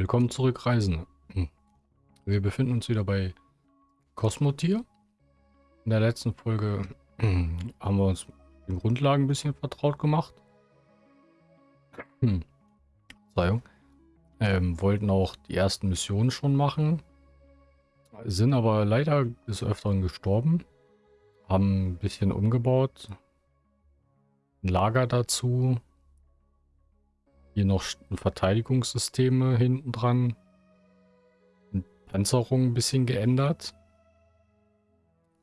Willkommen zurück, Reisende. Hm. Wir befinden uns wieder bei Cosmotier. In der letzten Folge hm, haben wir uns mit den Grundlagen ein bisschen vertraut gemacht. Hm. Verzeihung. Ähm, wollten auch die ersten Missionen schon machen. Sind aber leider des Öfteren gestorben. Haben ein bisschen umgebaut. Ein Lager dazu. Hier noch Verteidigungssysteme hinten dran. Panzerung ein bisschen geändert.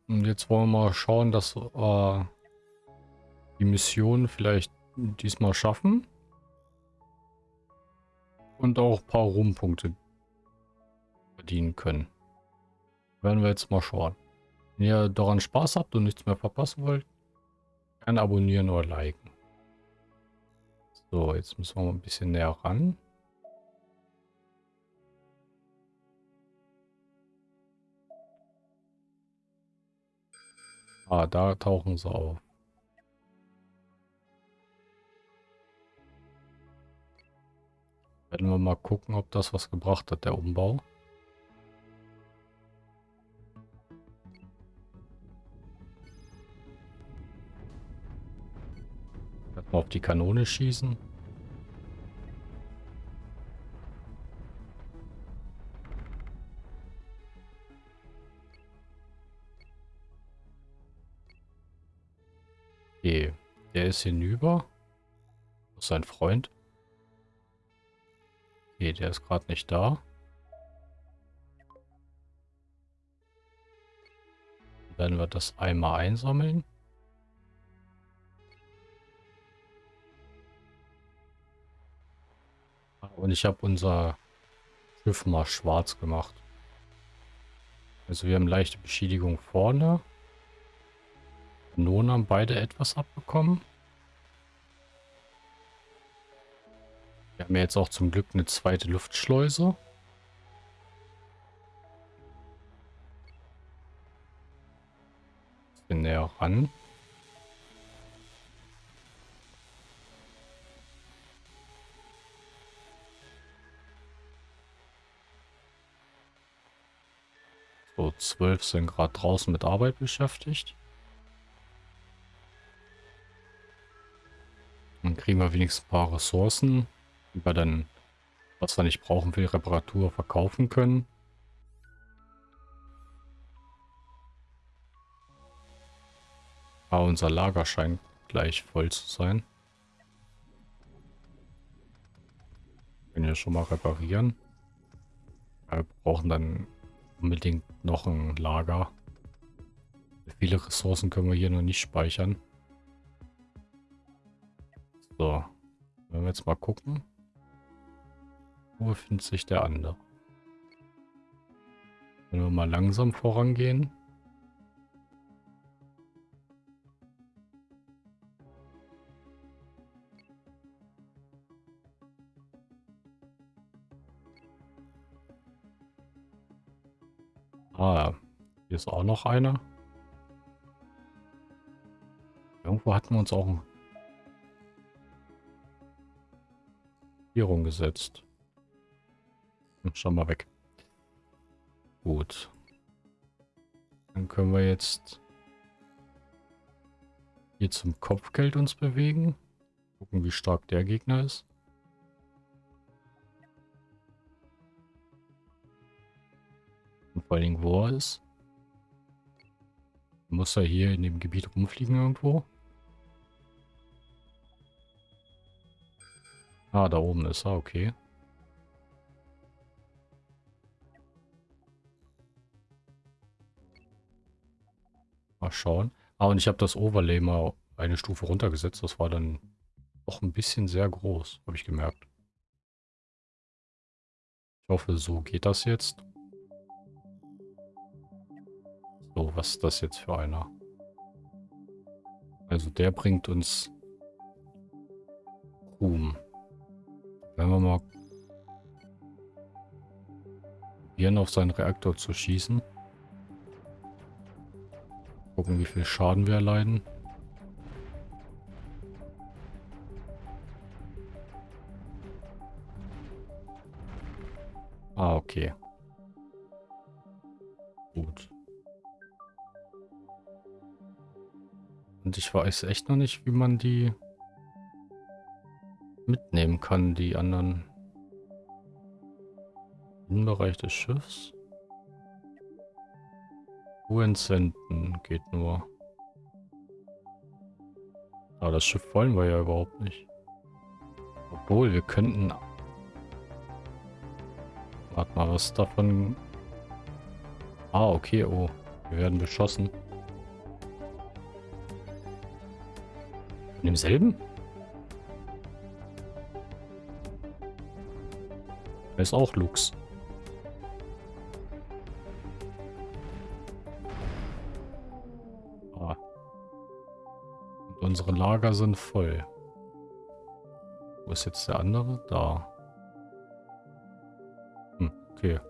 Und jetzt wollen wir mal schauen, dass äh, die Mission vielleicht diesmal schaffen. Und auch ein paar Ruhmpunkte verdienen können. Werden wir jetzt mal schauen. Wenn ihr daran Spaß habt und nichts mehr verpassen wollt, gerne abonnieren oder liken. So, jetzt müssen wir mal ein bisschen näher ran. Ah, da tauchen sie auf. Werden wir mal gucken, ob das was gebracht hat, der Umbau. Mal auf die Kanone schießen. Okay, der ist hinüber. Das ist sein Freund. Okay, der ist gerade nicht da. Dann werden wir das einmal einsammeln. Und ich habe unser Schiff mal schwarz gemacht. Also wir haben leichte Beschädigung vorne. Kanonen haben beide etwas abbekommen. Wir haben ja jetzt auch zum Glück eine zweite Luftschleuse. Bisschen näher ran. Zwölf sind gerade draußen mit Arbeit beschäftigt. Dann kriegen wir wenigstens ein paar Ressourcen, die wir dann, was wir nicht brauchen für die Reparatur, verkaufen können. Aber unser Lager scheint gleich voll zu sein. Können wir schon mal reparieren. Wir brauchen dann unbedingt noch ein Lager. Viele Ressourcen können wir hier noch nicht speichern. So. Wenn wir jetzt mal gucken. Wo befindet sich der andere? Wenn wir mal langsam vorangehen. Ah, hier ist auch noch einer. Irgendwo hatten wir uns auch ein Vierung gesetzt. Hm, schau mal weg. Gut. Dann können wir jetzt hier zum Kopfgeld uns bewegen. Gucken, wie stark der Gegner ist. Vor allen Dingen, wo er ist. Muss er hier in dem Gebiet rumfliegen irgendwo? Ah, da oben ist er, okay. Mal schauen. Ah, und ich habe das Overlay mal eine Stufe runtergesetzt. Das war dann doch ein bisschen sehr groß, habe ich gemerkt. Ich hoffe, so geht das jetzt. So, was ist das jetzt für einer? Also der bringt uns Ruhm. Wenn wir mal probieren, auf seinen Reaktor zu schießen. Gucken, wie viel Schaden wir erleiden. Ah, okay. Gut. Und ich weiß echt noch nicht, wie man die mitnehmen kann, die anderen Innenbereich des Schiffs. Wo entsenden geht nur. Aber das Schiff wollen wir ja überhaupt nicht. Obwohl, wir könnten... Warte mal, was davon... Ah, okay, oh. Wir werden beschossen. Von demselben? Er ist auch Lux. Ah. Und unsere Lager sind voll. Wo ist jetzt der andere? Da. Hm, okay.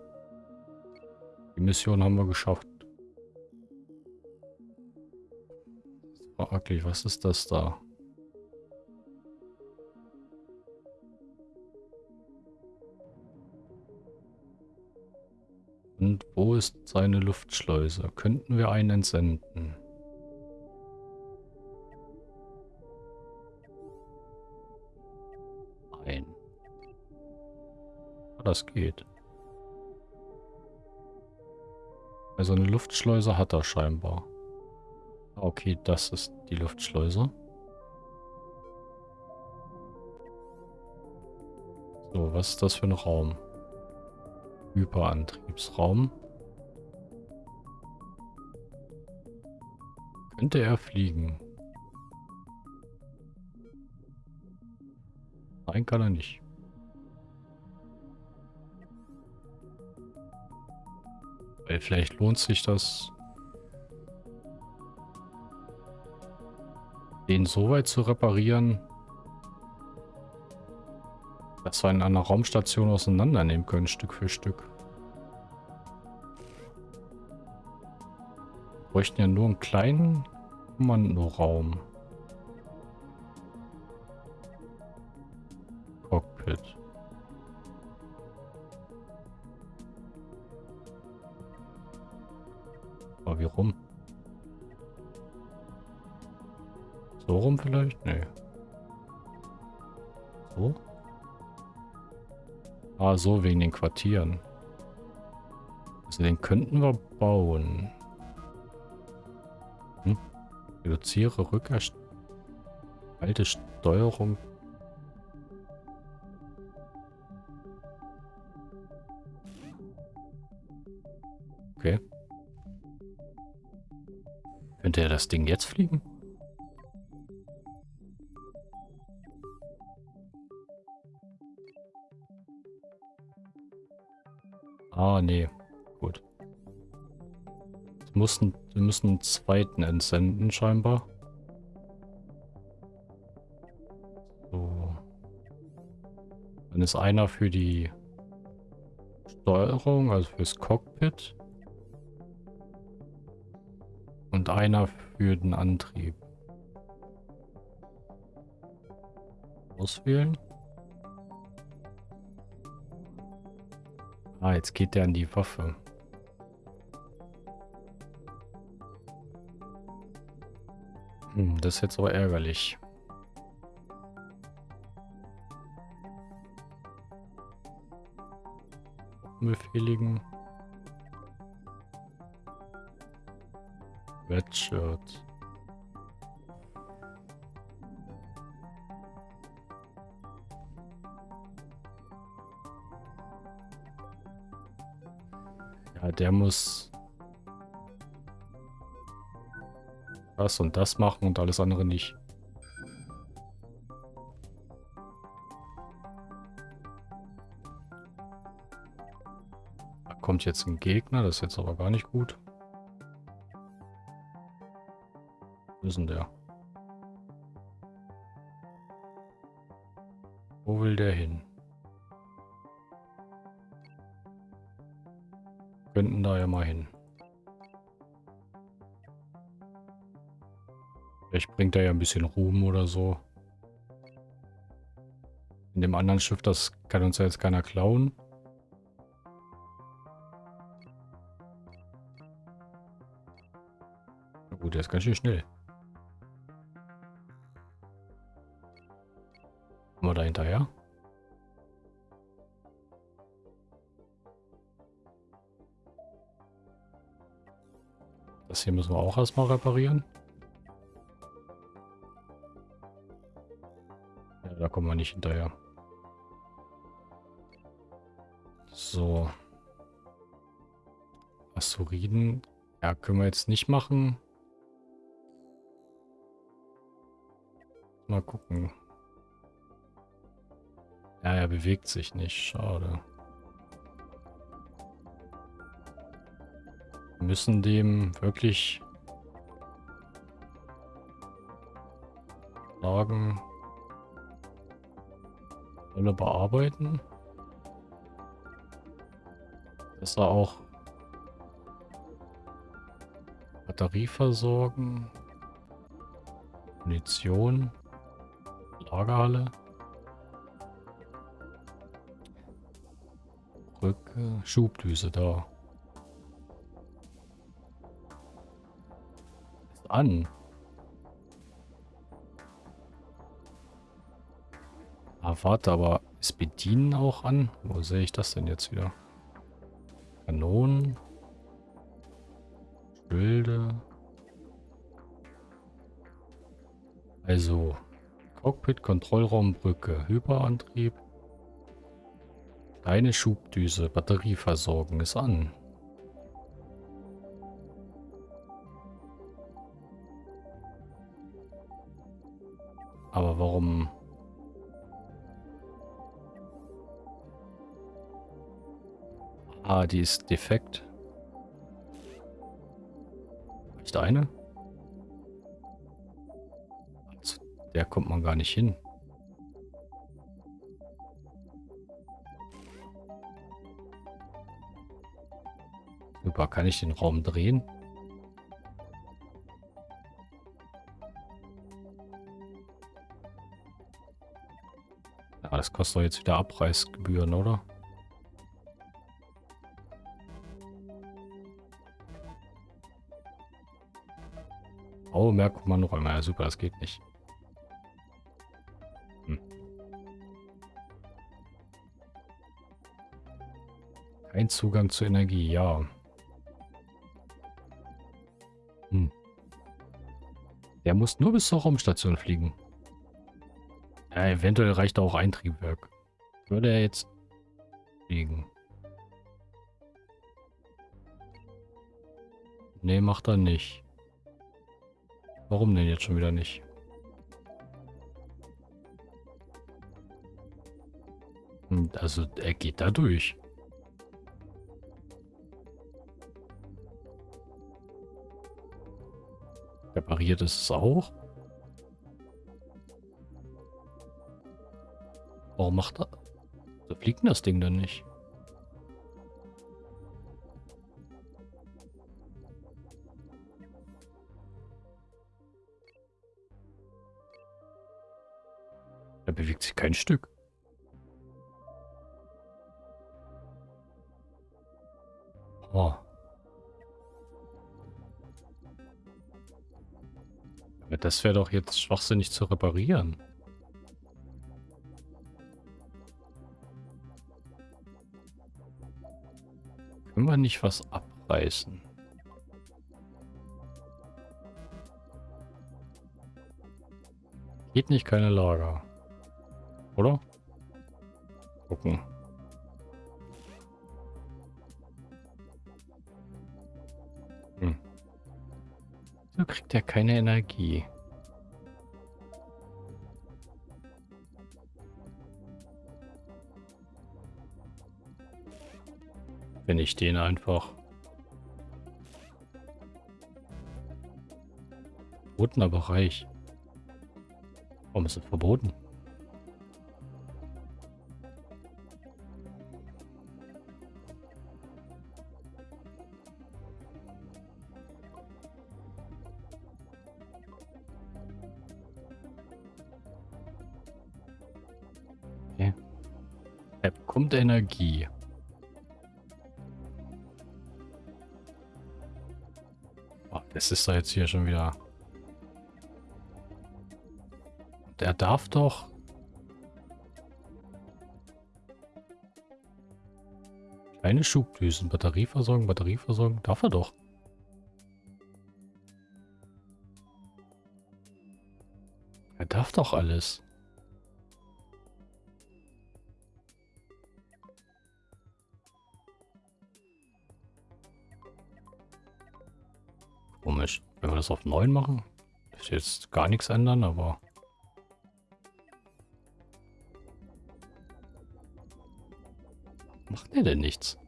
Die Mission haben wir geschafft. Fraglich, was ist das da? Und wo ist seine Luftschleuse? Könnten wir einen entsenden? Nein. Das geht. Also eine Luftschleuse hat er scheinbar. Ah, okay, das ist die Luftschleuse. So, was ist das für ein Raum? Hyperantriebsraum. Könnte er fliegen? Nein, kann er nicht. Weil vielleicht lohnt sich das, den so weit zu reparieren, dass wir ihn an einer Raumstation auseinandernehmen können, Stück für Stück. Wir bräuchten ja nur einen kleinen Kommandoraum. So wegen den Quartieren. Also den könnten wir bauen. Hm? Reduziere Rückerst... Alte Steuerung. Okay. Könnte er das Ding jetzt fliegen? Nee. Gut. Wir, mussten, wir müssen einen zweiten entsenden, scheinbar. So. Dann ist einer für die Steuerung, also fürs Cockpit. Und einer für den Antrieb. Auswählen. Ah, jetzt geht der an die Waffe. Hm, das ist jetzt aber ärgerlich. Befehligen. Redshirt. Der muss das und das machen und alles andere nicht. Da kommt jetzt ein Gegner, das ist jetzt aber gar nicht gut. Wo ist denn der? Wo will der hin? mal hin. Vielleicht bringt er ja ein bisschen Ruhm oder so. In dem anderen Schiff, das kann uns ja jetzt keiner klauen. Na gut, der ist ganz schön schnell. Müssen wir auch erstmal reparieren. Ja, da kommen wir nicht hinterher. So. Asteroiden. Ja, können wir jetzt nicht machen. Mal gucken. Ja, er bewegt sich nicht. Schade. Müssen dem wirklich sagen, soll bearbeiten. Dass er auch Batterie versorgen. Munition. Lagerhalle. Brücke. Schubdüse da. An. Ah, warte, aber ist Bedienen auch an? Wo sehe ich das denn jetzt wieder? Kanonen. Schilde. Also Cockpit, Kontrollraum, Brücke, Hyperantrieb. Deine Schubdüse, Batterieversorgung ist an. Aber warum... Ah, die ist defekt. Ist eine? Zu der kommt man gar nicht hin. Super, kann ich den Raum drehen? Das kostet doch jetzt wieder Abreißgebühren, oder? Oh, mehr Kommandoräume. Ja, super, das geht nicht. Hm. Kein Zugang zur Energie, ja. Hm. Der muss nur bis zur Raumstation fliegen. Eventuell reicht auch ein Triebwerk. Würde er jetzt fliegen? Nee, macht er nicht. Warum denn jetzt schon wieder nicht? Hm, also, er geht da durch. Repariert ist es auch. Warum macht er... So fliegt denn das Ding dann nicht? Er bewegt sich kein Stück. Oh. Das wäre doch jetzt schwachsinnig zu reparieren. Können wir nicht was abreißen? Geht nicht keine Lager. Oder? Gucken. Hm. So kriegt er keine Energie. Wenn ich den einfach... Verbotener Bereich. Warum ist das verboten? Er bekommt Energie. Das ist da jetzt hier schon wieder... Der darf doch... Kleine Schubdüsen, Batterieversorgung, Batterieversorgung, darf er doch. Er darf doch alles. Das auf 9 machen, ist jetzt gar nichts ändern, aber... Macht er denn nichts?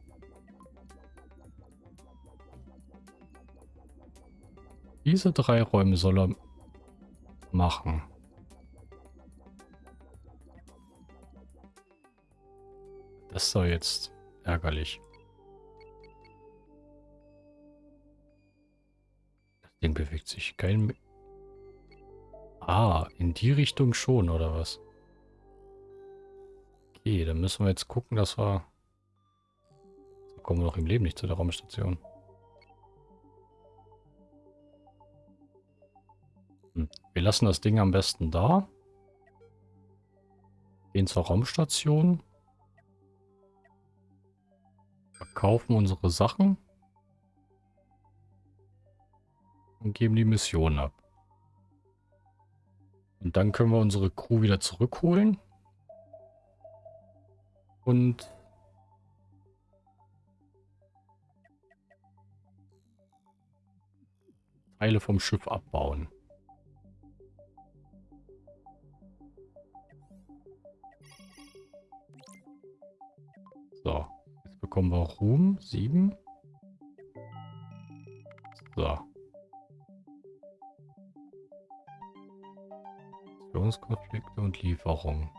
Diese drei Räume soll er machen. Das doch jetzt ärgerlich. Ding bewegt sich kein... Ah, in die Richtung schon, oder was? Okay, dann müssen wir jetzt gucken, dass wir... So kommen wir noch im Leben nicht zu der Raumstation. Hm. Wir lassen das Ding am besten da. Gehen zur Raumstation. Verkaufen unsere Sachen. Und geben die Mission ab. Und dann können wir unsere Crew wieder zurückholen. Und Teile vom Schiff abbauen. So bekommen wir Ruhm. Sieben. So. Führungskonflikte und Lieferung.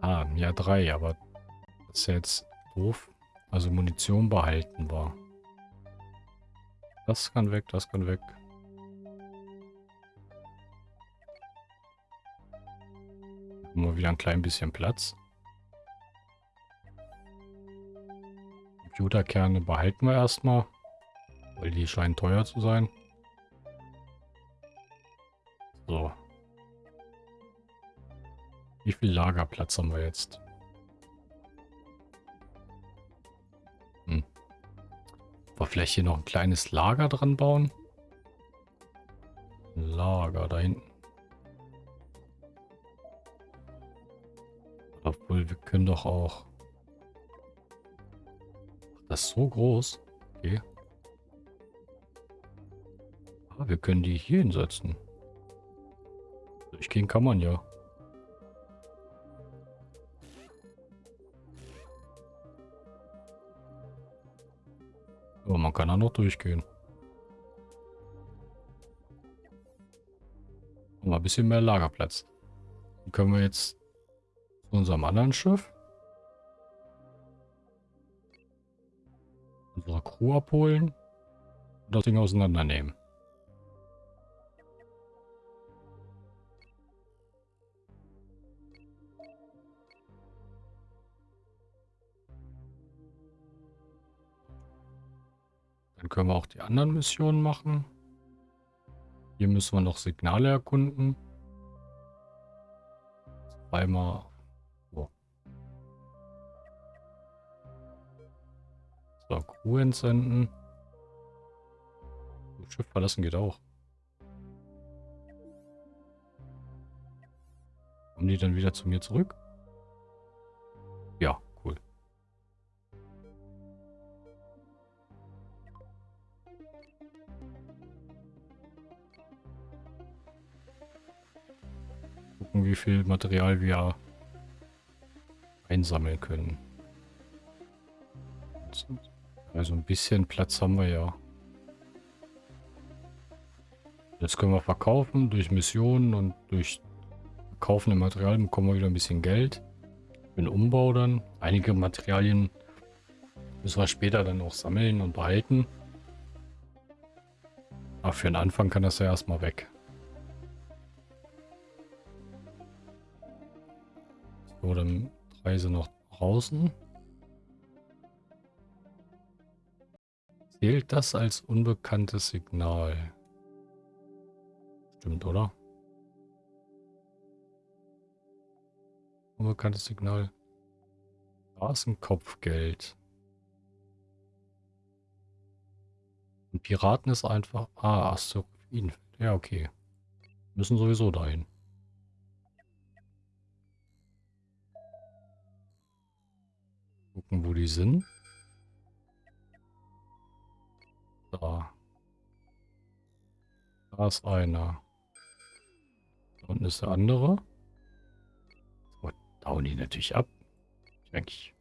Ah, ja drei, aber das ist jetzt doof. Also Munition behalten war. Das kann weg, das kann weg. Haben wir wieder ein klein bisschen Platz. Computerkerne behalten wir erstmal, weil die scheinen teuer zu sein. So. Wie viel Lagerplatz haben wir jetzt? Hm. wir vielleicht hier noch ein kleines Lager dran bauen? Lager da hinten. Obwohl, wir können doch auch... Das ist so groß. Okay. Ah, wir können die hier hinsetzen. Durchgehen kann man ja. Aber man kann auch noch durchgehen. Mal ein bisschen mehr Lagerplatz. Dann können wir jetzt zu unserem anderen Schiff. Unsere Crew abholen und das Ding auseinandernehmen. Können wir auch die anderen Missionen machen. Hier müssen wir noch Signale erkunden. Zweimal So, Crew entsenden. Schiff verlassen geht auch. Kommen die dann wieder zu mir zurück? Wie viel Material wir einsammeln können. Also ein bisschen Platz haben wir ja. Das können wir verkaufen durch Missionen und durch Kaufen Material bekommen wir wieder ein bisschen Geld. Für den Umbau dann. Einige Materialien müssen wir später dann auch sammeln und behalten. Aber für den Anfang kann das ja erstmal weg. Oder dann drei sind noch draußen. Zählt das als unbekanntes Signal? Stimmt, oder? Unbekanntes Signal. Straßenkopfgeld. ein Und Piraten ist einfach... Ah, Asteroidenfeld. Ja, okay. Müssen sowieso dahin. Gucken, wo die sind. Da. Da ist einer. Da unten ist der andere. So, da die natürlich ab. Denke.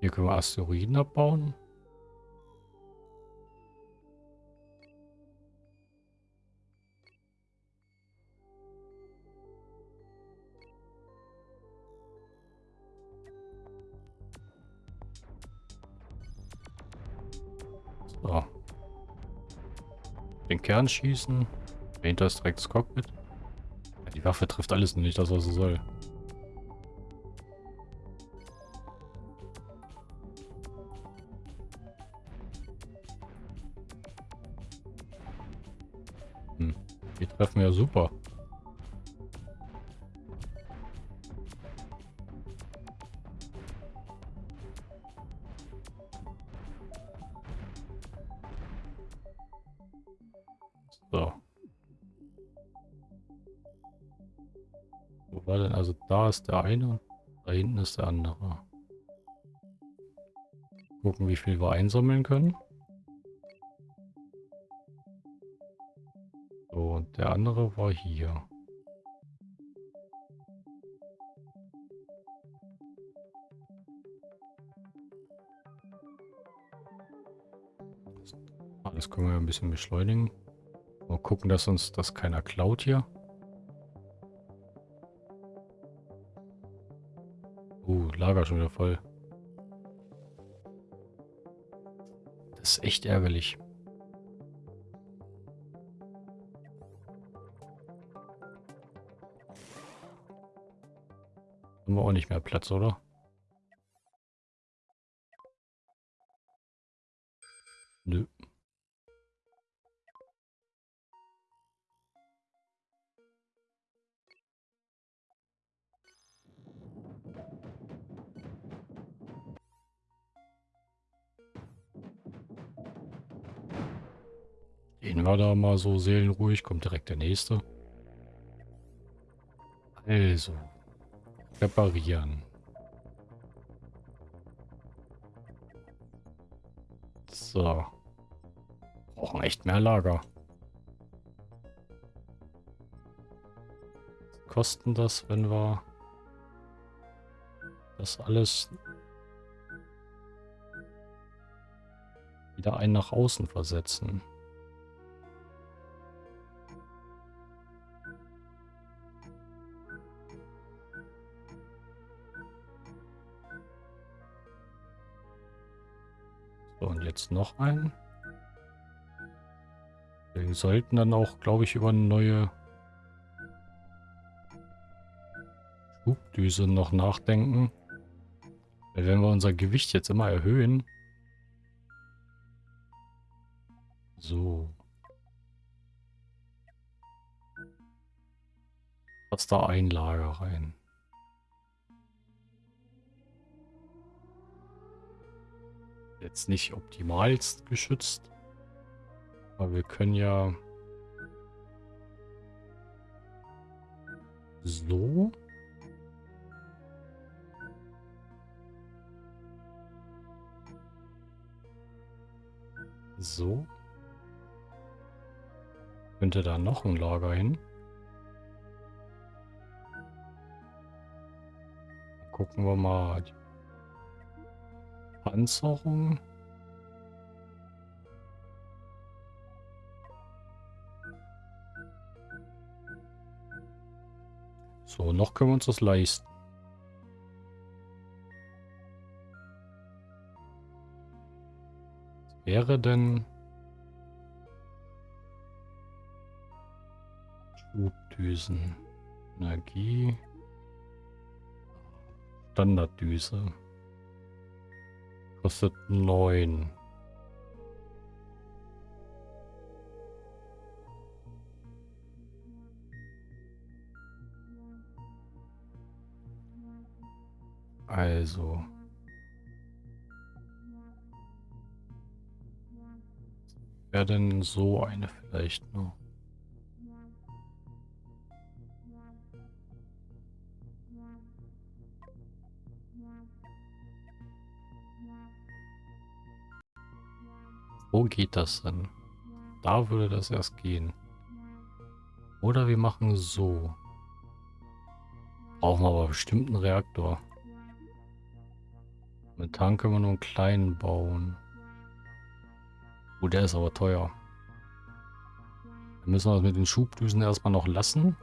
Hier können wir Asteroiden abbauen. Kern schießen. Dahinter ist direkt das Cockpit. Ja, die Waffe trifft alles nicht, das was sie soll. Hm. Die treffen ja super. Ist der eine, da hinten ist der andere. Gucken, wie viel wir einsammeln können. So, und der andere war hier. Das können wir ein bisschen beschleunigen. Mal gucken, dass uns das keiner klaut hier. Lager schon wieder voll. Das ist echt ärgerlich. Haben wir auch nicht mehr Platz, oder? Nö. Gehen wir da mal so seelenruhig, kommt direkt der nächste. Also, reparieren. So. Brauchen echt mehr Lager. Kosten das, wenn wir das alles wieder ein nach außen versetzen? Jetzt noch einen. Wir sollten dann auch, glaube ich, über eine neue Schubdüse noch nachdenken. Weil wenn wir unser Gewicht jetzt immer erhöhen... So. Passt da ein Lager rein. Jetzt nicht optimalst geschützt. Aber wir können ja so. So. Könnte da noch ein Lager hin. Gucken wir mal Panzerung. So, noch können wir uns das leisten. Was wäre denn... Schubdüsen. Energie. Standarddüse. Kostet 9. Also. Wäre denn so eine vielleicht nur? Wo geht das denn? Da würde das erst gehen. Oder wir machen so. Brauchen wir aber bestimmt einen Reaktor. Mit Tank können wir nur einen kleinen bauen. Oh, der ist aber teuer. Dann müssen wir das mit den Schubdüsen erstmal noch lassen.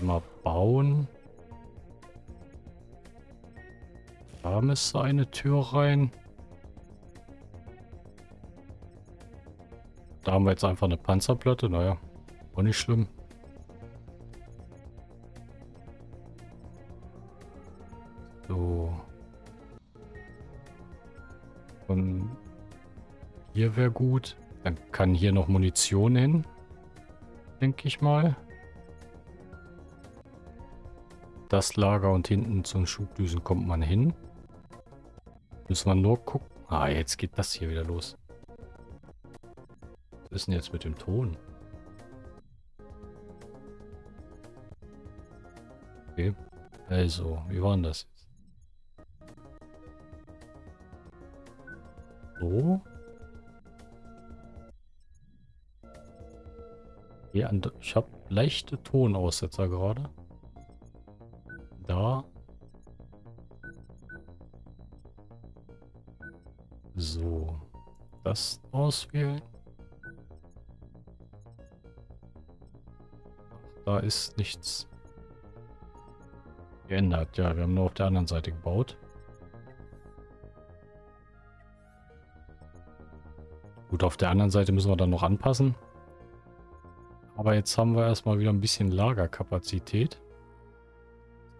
Einmal bauen. Da müsste eine Tür rein. Da haben wir jetzt einfach eine Panzerplatte. Naja, auch nicht schlimm. So. Und hier wäre gut. Dann kann hier noch Munition hin. Denke ich mal. Das Lager und hinten zum Schubdüsen kommt man hin. Müssen wir nur gucken. Ah, jetzt geht das hier wieder los. Was ist denn jetzt mit dem Ton? Okay. Also, wie war denn das jetzt? So. Ich habe leichte Tonaussetzer gerade. Auswählen. Da ist nichts geändert. Ja, wir haben nur auf der anderen Seite gebaut. Gut, auf der anderen Seite müssen wir dann noch anpassen. Aber jetzt haben wir erstmal wieder ein bisschen Lagerkapazität.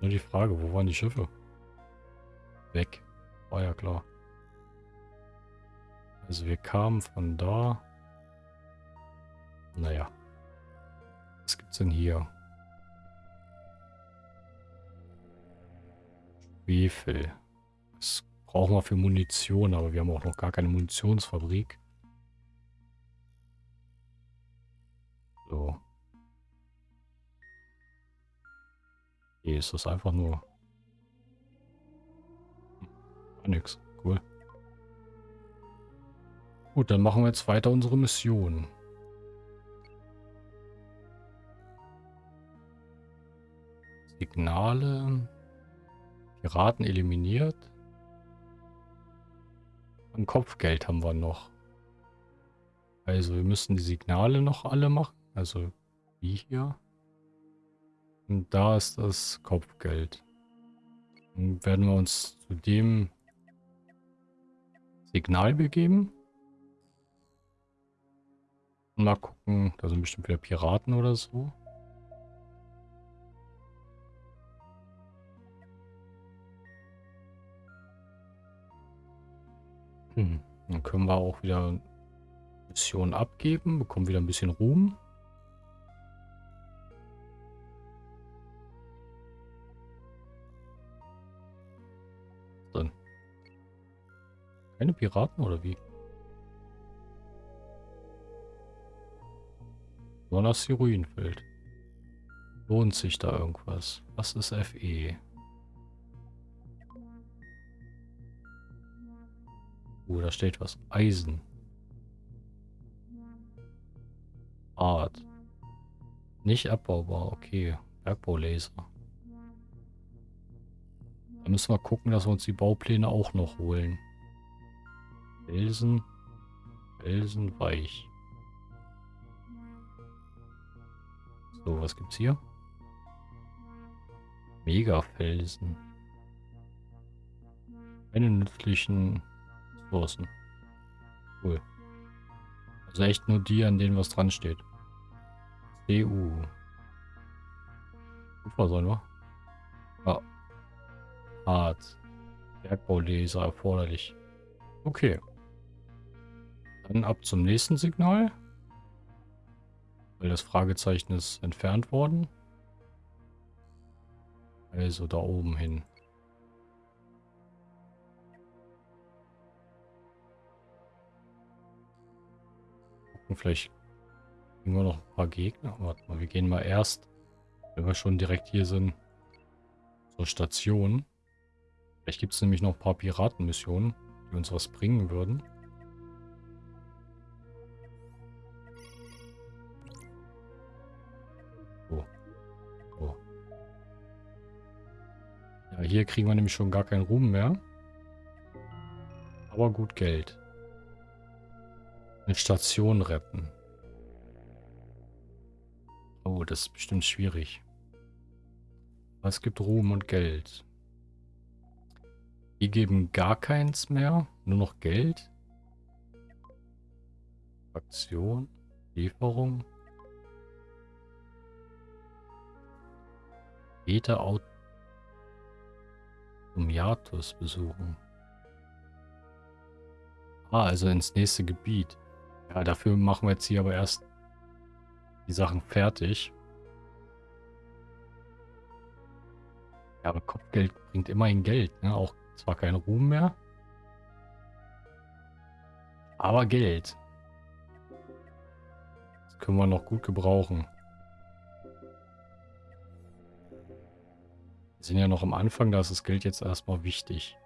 Nur die Frage, wo waren die Schiffe? Weg. War ja klar. Also wir kamen von da. Naja. Was gibt's denn hier? Schwefel. Das brauchen wir für Munition, aber wir haben auch noch gar keine Munitionsfabrik. So. Hier ist das einfach nur... Hm, nix. Cool. Gut, dann machen wir jetzt weiter unsere Mission. Signale. Piraten eliminiert. Ein Kopfgeld haben wir noch. Also wir müssen die Signale noch alle machen. Also wie hier. Und da ist das Kopfgeld. Dann werden wir uns zu dem Signal begeben. Mal gucken, da sind bestimmt wieder Piraten oder so. Hm. Dann können wir auch wieder Missionen abgeben, bekommen wieder ein bisschen Ruhm. Keine Piraten oder wie? Nur das Asteroidenfeld. Lohnt sich da irgendwas? Was ist FE? Oh, da steht was. Eisen. Art. Nicht abbaubar, okay. Bergbaulaser. Da müssen wir gucken, dass wir uns die Baupläne auch noch holen. Felsen. Felsen weich. So, was gibt's hier? Megafelsen. Keine nützlichen Ressourcen. Cool. Also echt nur die, an denen was dran steht. CU. Kupfer sollen wir? Ja. Hart. Bergbauleser erforderlich. Okay. Dann ab zum nächsten Signal. Weil das Fragezeichen ist entfernt worden. Also da oben hin. Gucken, vielleicht kriegen wir noch ein paar Gegner. Warte mal, wir gehen mal erst, wenn wir schon direkt hier sind, zur Station. Vielleicht gibt es nämlich noch ein paar Piratenmissionen, die uns was bringen würden. Ja, hier kriegen wir nämlich schon gar keinen Ruhm mehr. Aber gut Geld. Eine Station retten. Oh, das ist bestimmt schwierig. Aber es gibt Ruhm und Geld. Die geben gar keins mehr. Nur noch Geld. Aktion. Lieferung. Beta Automiatus besuchen. Ah, also ins nächste Gebiet. Ja, dafür machen wir jetzt hier aber erst die Sachen fertig. Ja, aber Kopfgeld bringt immerhin Geld, ne? Auch zwar kein Ruhm mehr. Aber Geld. Das können wir noch gut gebrauchen. Wir sind ja noch am Anfang, da ist das Geld jetzt erstmal wichtig.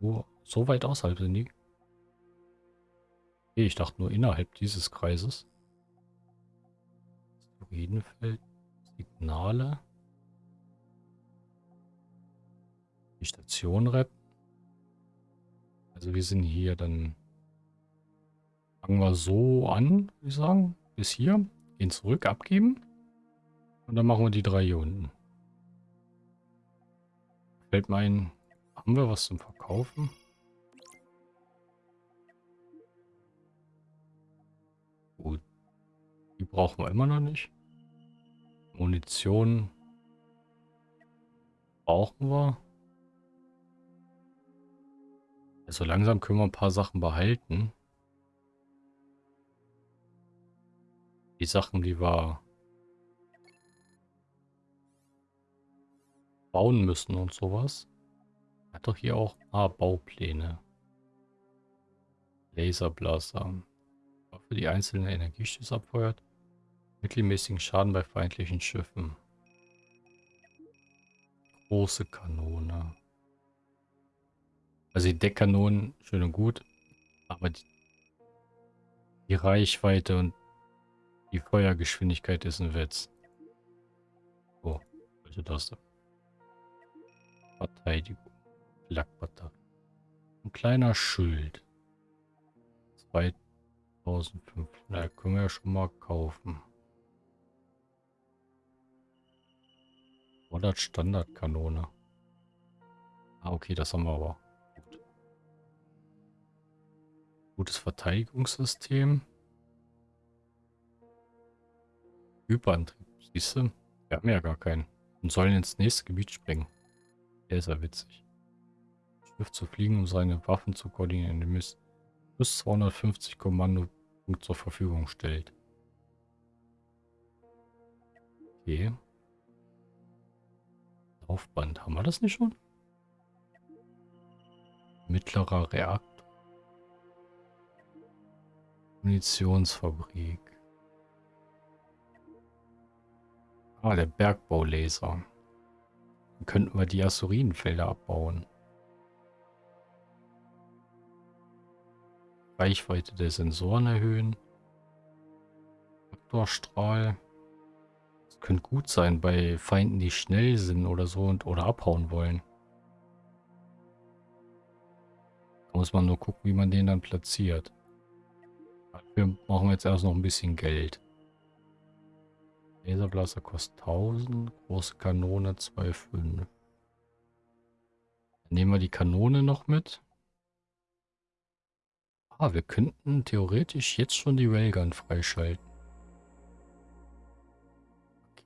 Oh, so weit außerhalb sind die. Okay, ich dachte nur innerhalb dieses Kreises. Asteroidenfeld, Signale. Die Station retten. Also wir sind hier dann... Fangen wir so an, würde ich sagen. Bis hier. Gehen zurück, abgeben. Und dann machen wir die drei hier unten. Fällt mir ein, haben wir was zum Verkaufen? Gut. Die brauchen wir immer noch nicht. Munition brauchen wir. Also langsam können wir ein paar Sachen behalten. Die Sachen, die wir bauen müssen und sowas. Hat doch hier auch ah, Baupläne. Laserblaster. Für die einzelnen Energiestöße abfeuert. Mittelmäßigen Schaden bei feindlichen Schiffen. Große Kanone. Also die Deckkanonen, schön und gut. Aber die, die Reichweite und die Feuergeschwindigkeit ist ein Witz. Oh, welche Taste? Verteidigung. Lackbatterie. Ein kleiner Schild. 2500. Können wir ja schon mal kaufen. 100 Standardkanone. Ah, okay, das haben wir aber. Gut. Gutes Verteidigungssystem. Hyperantrieb, siehst du? Wir haben ja gar keinen. Und sollen ins nächste Gebiet springen. Der ist ja witzig. Schiff zu fliegen, um seine Waffen zu koordinieren, indem es bis 250 Kommandopunkte zur Verfügung stellt. Okay. Laufband. Haben wir das nicht schon? Mittlerer Reaktor. Munitionsfabrik. Ah, der Bergbaulaser. Dann könnten wir die Azurinenfelder abbauen. Reichweite der Sensoren erhöhen. Faktorstrahl. Das könnte gut sein bei Feinden, die schnell sind oder so und oder abhauen wollen. Da muss man nur gucken, wie man den dann platziert. Dafür brauchen wir jetzt erst noch ein bisschen Geld. Laserblaster kostet 1000, große Kanone 2,5. Dann nehmen wir die Kanone noch mit. Ah, wir könnten theoretisch jetzt schon die Railgun freischalten.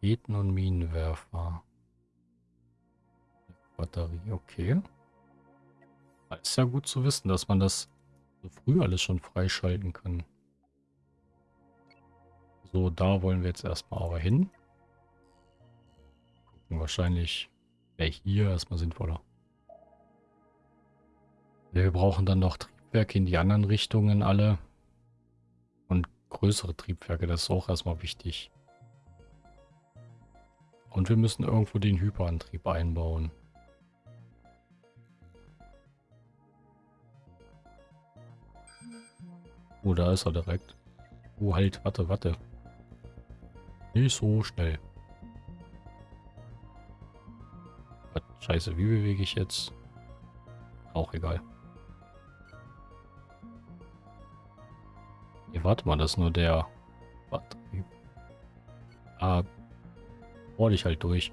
Raketen- und Minenwerfer. Batterie, okay. Ist ja gut zu wissen, dass man das so früh alles schon freischalten kann. So, da wollen wir jetzt erstmal aber hin. Gucken, wahrscheinlich wäre hier erstmal sinnvoller. Wir brauchen dann noch Triebwerke in die anderen Richtungen alle. Und größere Triebwerke, das ist auch erstmal wichtig. Und wir müssen irgendwo den Hyperantrieb einbauen. Oh, da ist er direkt. Oh, halt, warte, warte. Nicht so schnell. Scheiße, wie bewege ich jetzt? Auch egal. Nee, warte mal, das ist nur der Batterie. Ah, bohr dich halt durch.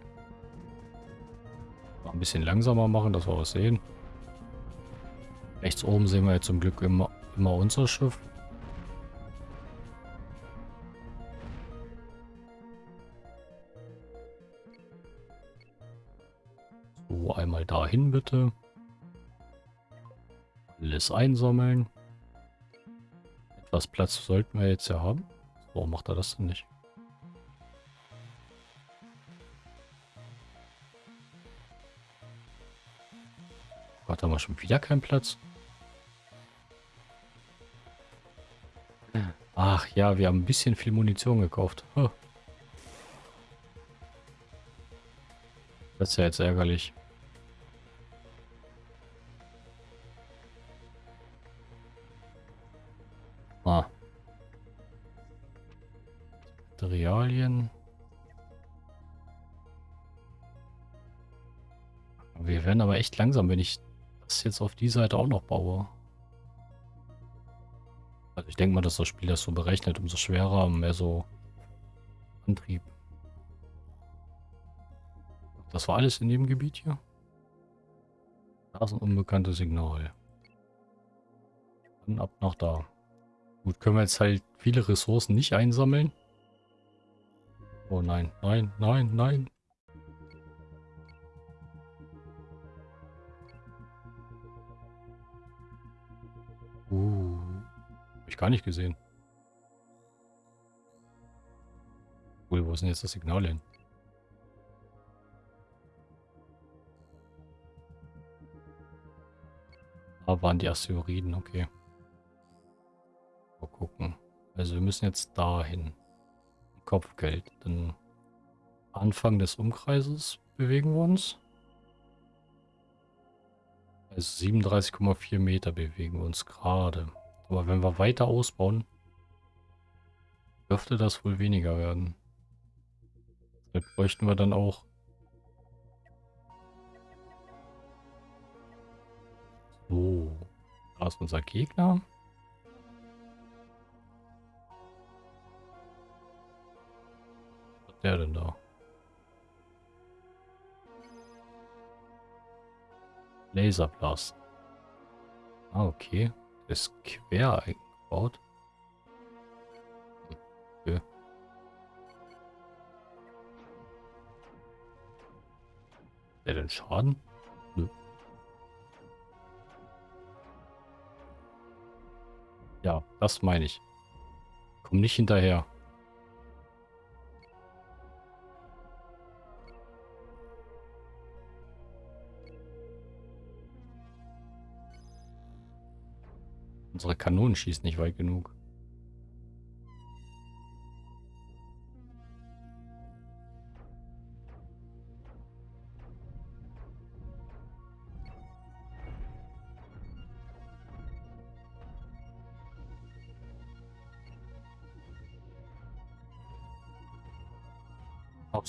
Mal ein bisschen langsamer machen, dass wir was sehen. Rechts oben sehen wir jetzt zum Glück immer, immer unser Schiff. Einmal dahin bitte. Alles einsammeln. Etwas Platz sollten wir jetzt ja haben. Warum macht er das denn nicht? Gott, haben wir schon wieder keinen Platz? Ach ja, wir haben ein bisschen viel Munition gekauft. Das ist ja jetzt ärgerlich. Echt langsam, wenn ich das jetzt auf die Seite auch noch baue. Also ich denke mal, dass das Spiel das so berechnet, umso schwerer, mehr so Antrieb. Das war alles in dem Gebiet hier? Da ist ein unbekanntes Signal. Dann ab nach da. Gut, können wir jetzt halt viele Ressourcen nicht einsammeln. Oh nein, nein, nein, nein. Hab ich gar nicht gesehen. Cool, wo ist denn jetzt das Signal hin? Da waren die Asteroiden, okay. Mal gucken. Also wir müssen jetzt dahin. Kopfgeld. Dann Anfang des Umkreises bewegen wir uns. Also 37,4 Meter bewegen wir uns gerade. Aber wenn wir weiter ausbauen, dürfte das wohl weniger werden. Vielleicht bräuchten wir dann auch So, da ist unser Gegner. Was hat der denn da? Laserblast. Ah, okay. Ist quer eingebaut. Okay. Der denn Schaden? Nö. Ja, das meine ich. Komm nicht hinterher. Unsere Kanonen schießen nicht weit genug.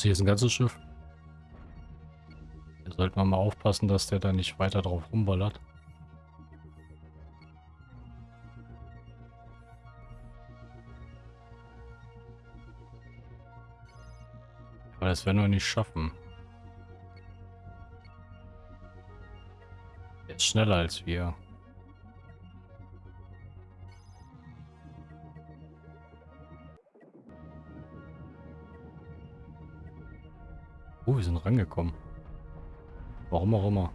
Sie jetzt ein ganzes Schiff? Da sollten wir mal aufpassen, dass der da nicht weiter drauf rumballert. Aber das werden wir nicht schaffen. Ist schneller als wir. Oh, wir sind rangekommen. Warum auch immer.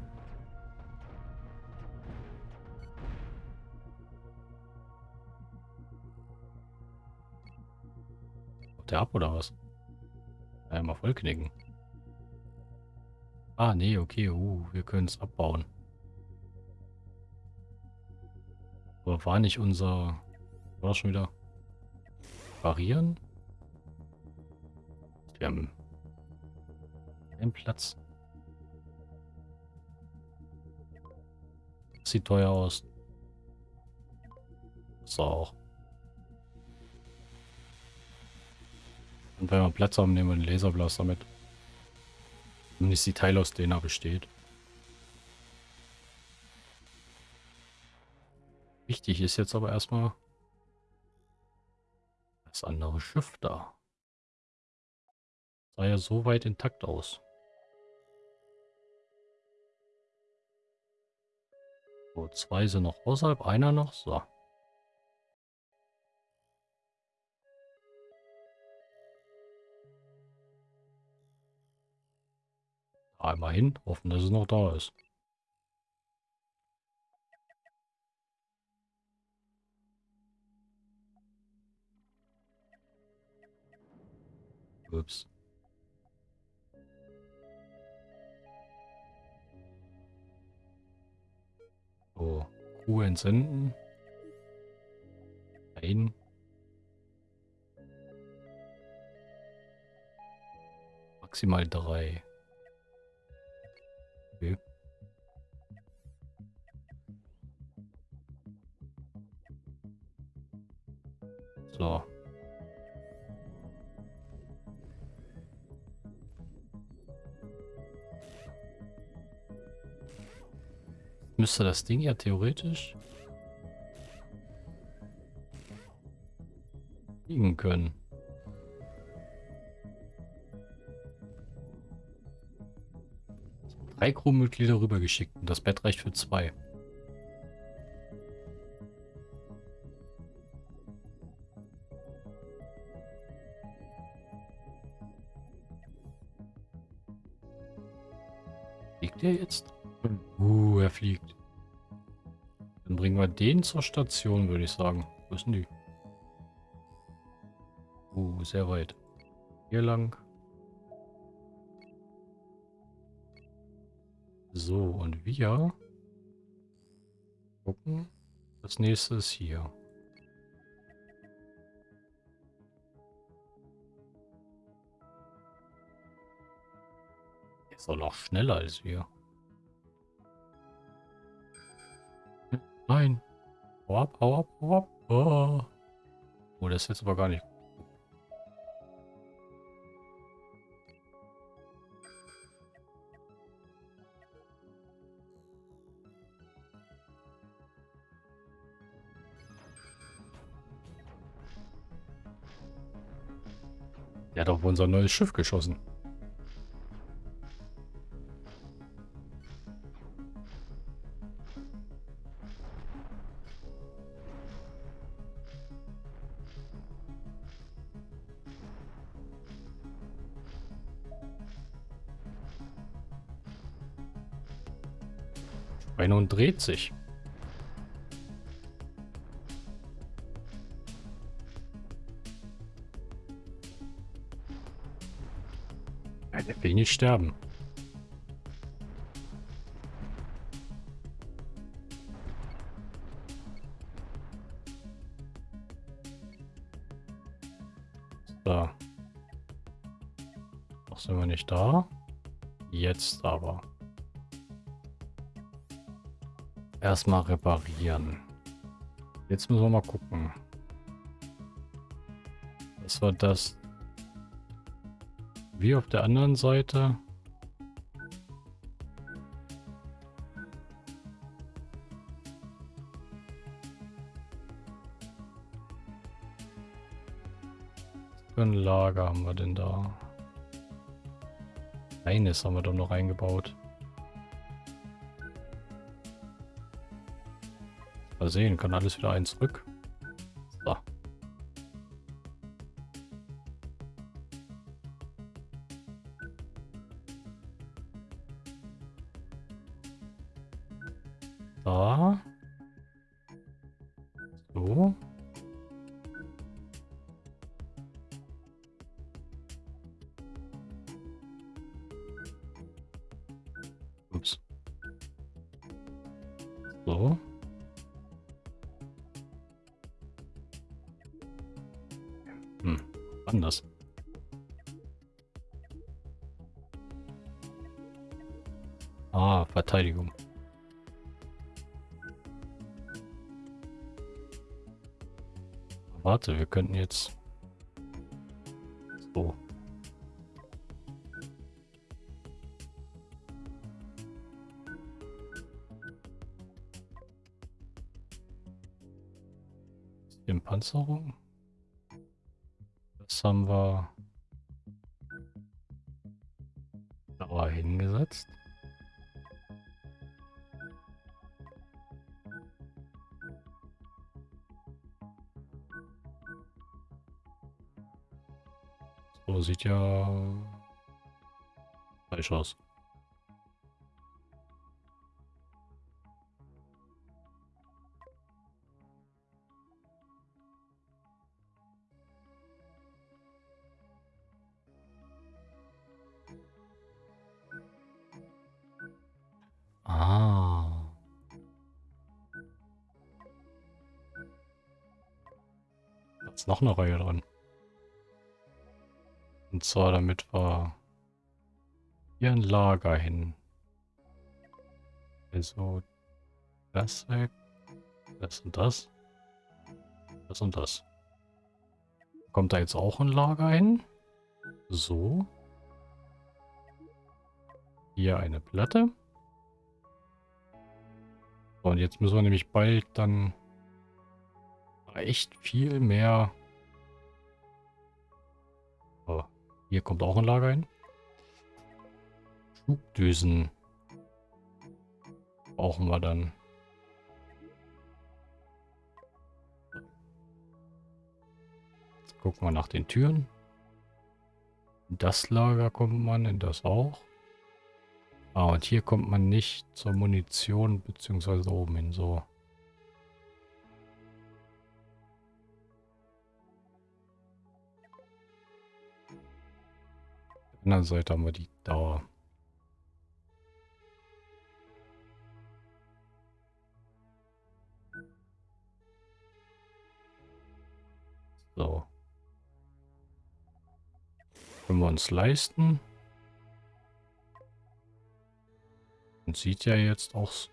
der ab oder was? Einmal vollknicken. Ah, nee, okay. Uh, wir können es abbauen. Aber war nicht unser... War schon wieder... Variieren? Wir haben... Einen Platz. Sieht teuer aus. So auch. Und wenn wir Platz haben, nehmen wir den Laserblaster mit. Zumindest die Teile, aus denen er besteht. Wichtig ist jetzt aber erstmal das andere Schiff da. Sah ja so weit intakt aus. So, zwei sind noch außerhalb, einer noch. So. Einmal hin, hoffen, dass es noch da ist. Ups. So, Crew entsenden. Ein. Maximal drei. Okay. So. Müsste das Ding ja theoretisch liegen können. Drei Crewmitglieder rübergeschickt und das Bett reicht für zwei. Fliegt der jetzt? Uh, er fliegt. Dann bringen wir den zur Station, würde ich sagen. Wo ist denn die? Uh, sehr weit. Hier lang. So, und wir gucken. Das nächste ist hier. Ist doch noch schneller als wir. Nein. Hau ab, hau ab, hau ab. Oh, oh das ist jetzt aber gar nicht Der hat auf unser neues Schiff geschossen. Und dreht sich. Nicht sterben. So. Noch sind wir nicht da. Jetzt aber. Erstmal reparieren. Jetzt müssen wir mal gucken. Das war das wie auf der anderen Seite. Was für ein Lager haben wir denn da? Eines haben wir doch noch eingebaut. Mal sehen, kann alles wieder eins zurück. Anders. Ah, Verteidigung. Warte, wir könnten jetzt... So. Panzerung. Das haben wir da hingesetzt. So sieht ja falsch aus. Noch eine Reihe dran. Und zwar damit wir hier ein Lager hin. Also das weg, das und das, das und das. Kommt da jetzt auch ein Lager hin? So. Hier eine Platte. So, und jetzt müssen wir nämlich bald dann echt viel mehr... hier kommt auch ein Lager hin. Schubdüsen brauchen wir dann. Jetzt gucken wir nach den Türen. In das Lager kommt man, in das auch. Ah, und hier kommt man nicht zur Munition, beziehungsweise oben hin so. Anderen Seite haben wir die Dauer. So. Können wir uns leisten. Und sieht ja jetzt auch so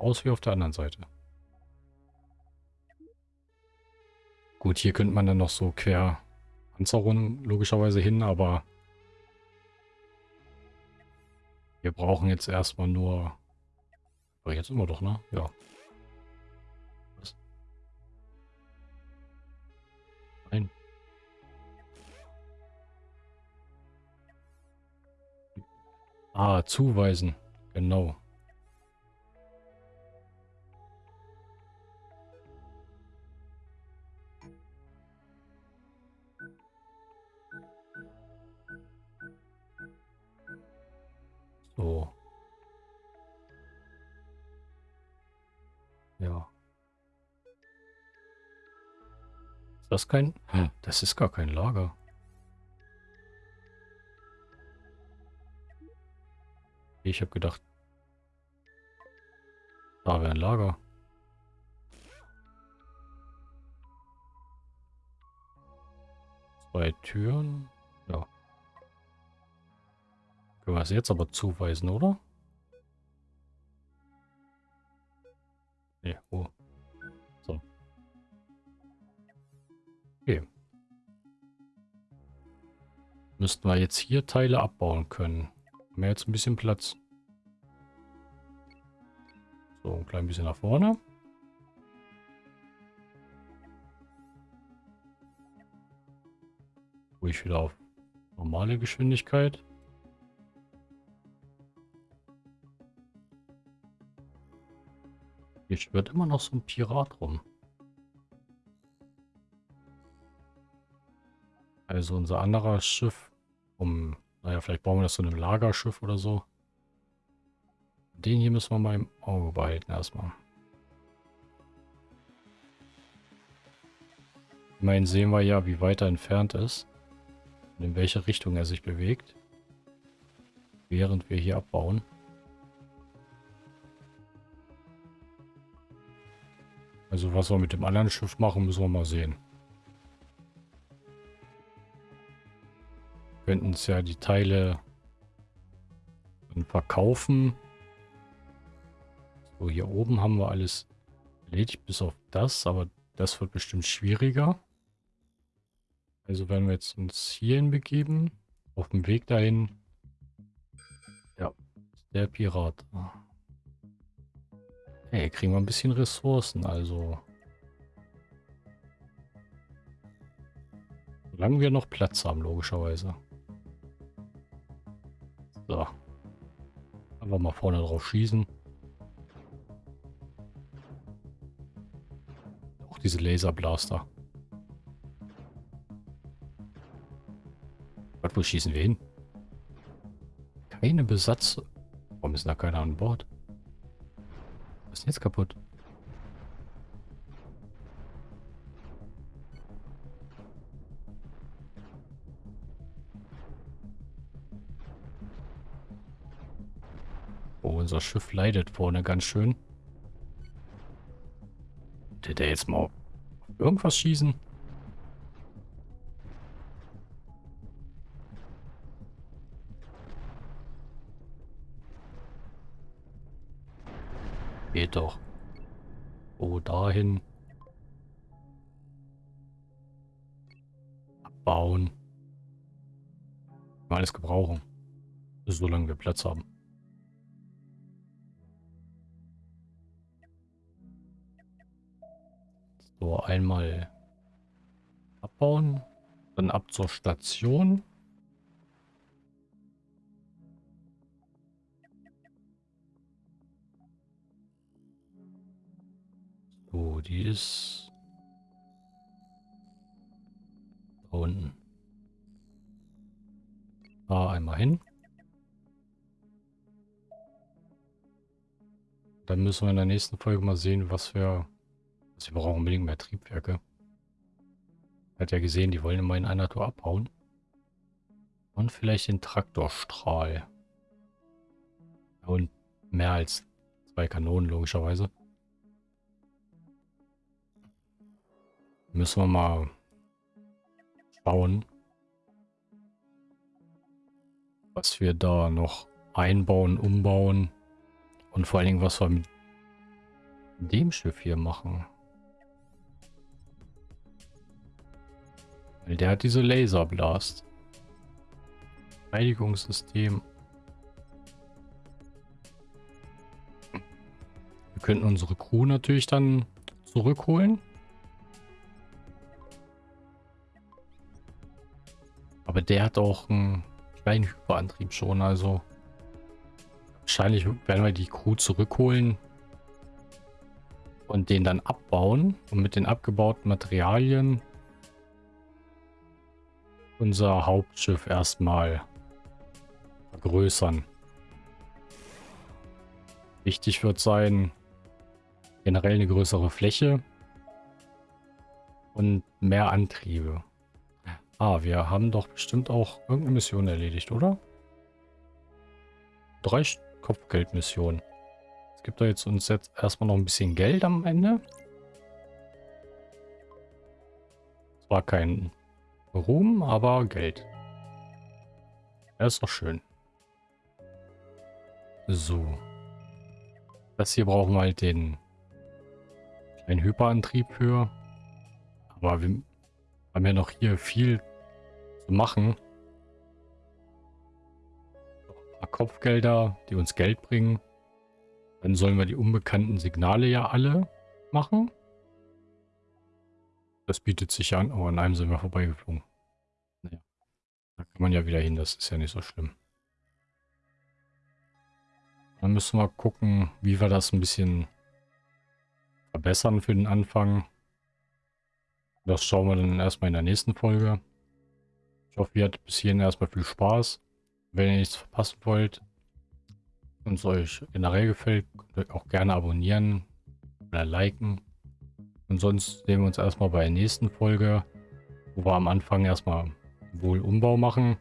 aus wie auf der anderen Seite. Gut, hier könnte man dann noch so quer Panzerungen logischerweise hin, aber wir brauchen jetzt erstmal nur... Aber jetzt immer doch, ne? Ja. Was? Nein. Ah, zuweisen. Genau. So. Ja. Ist das kein... Hm. Das ist gar kein Lager. Ich habe gedacht, da wäre ein Lager. Zwei Türen. Ja. Können wir es jetzt aber zuweisen, oder? Nee, oh. So. Okay. Müssten wir jetzt hier Teile abbauen können. Haben wir jetzt ein bisschen Platz. So, ein klein bisschen nach vorne. Ruhig wieder auf normale Geschwindigkeit. Hier schwirrt immer noch so ein Pirat rum. Also unser anderer Schiff, um, naja, vielleicht bauen wir das so ein Lagerschiff oder so. den hier müssen wir mal im Auge behalten erstmal. Immerhin sehen wir ja, wie weit er entfernt ist. Und in welche Richtung er sich bewegt. Während wir hier abbauen. Also was wir mit dem anderen Schiff machen, müssen wir mal sehen. Könnten es ja die Teile verkaufen. So, hier oben haben wir alles erledigt, bis auf das, aber das wird bestimmt schwieriger. Also werden wir jetzt uns hierhin begeben. Auf dem Weg dahin. Ja, der Pirat. Hey, kriegen wir ein bisschen Ressourcen, also. Solange wir noch Platz haben, logischerweise. So. Einfach mal vorne drauf schießen. Auch diese Laserblaster. Gott, wo schießen wir hin? Keine Besatz. Warum ist da keiner an Bord? Was ist jetzt kaputt? unser Schiff leidet vorne ganz schön. Hätte der jetzt mal irgendwas schießen? Geht doch. Oh, dahin. Abbauen. Alles gebrauchen. Solange wir Platz haben. So, einmal abbauen. Dann ab zur Station. So, die ist da unten. Da einmal hin. Dann müssen wir in der nächsten Folge mal sehen, was wir Sie brauchen unbedingt mehr Triebwerke. Hat ja gesehen, die wollen immer in einer Tour abhauen. Und vielleicht den Traktorstrahl. Und mehr als zwei Kanonen, logischerweise. Müssen wir mal schauen, was wir da noch einbauen, umbauen. Und vor allen Dingen, was wir mit dem Schiff hier machen. Weil der hat diese Laserblast. Verteidigungssystem. Wir könnten unsere Crew natürlich dann zurückholen. Aber der hat auch einen kleinen Hyperantrieb schon, also wahrscheinlich werden wir die Crew zurückholen und den dann abbauen und mit den abgebauten Materialien unser Hauptschiff erstmal vergrößern. Wichtig wird sein, generell eine größere Fläche und mehr Antriebe. Ah, wir haben doch bestimmt auch irgendeine Mission erledigt, oder? Drei Kopfgeldmissionen. Es gibt da jetzt uns jetzt erstmal noch ein bisschen Geld am Ende. Zwar kein Ruhm, aber Geld. Das ist doch schön. So. Das hier brauchen wir halt den kleinen Hyperantrieb für. Aber wir haben ja noch hier viel zu machen. Ein paar Kopfgelder, die uns Geld bringen. Dann sollen wir die unbekannten Signale ja alle machen. Das bietet sich an. Oh, an einem sind wir vorbeigeflogen. Naja. Da kann man ja wieder hin. Das ist ja nicht so schlimm. Dann müssen wir gucken, wie wir das ein bisschen verbessern für den Anfang. Das schauen wir dann erstmal in der nächsten Folge. Ich hoffe, ihr hattet bis hierhin erstmal viel Spaß. Wenn ihr nichts verpassen wollt, Wenn es euch generell gefällt, könnt ihr auch gerne abonnieren oder liken. Und sonst sehen wir uns erstmal bei der nächsten Folge, wo wir am Anfang erstmal wohl Umbau machen.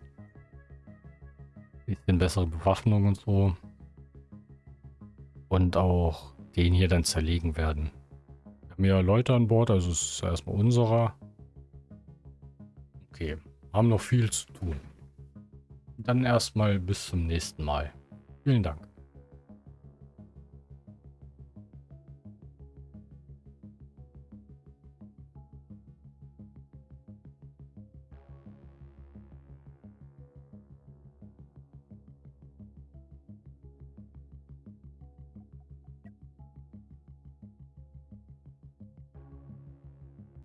Bisschen bessere Bewaffnung und so. Und auch den hier dann zerlegen werden. Ja Leute an Bord, also es ist erstmal unserer. Okay, haben noch viel zu tun. Dann erstmal bis zum nächsten Mal. Vielen Dank.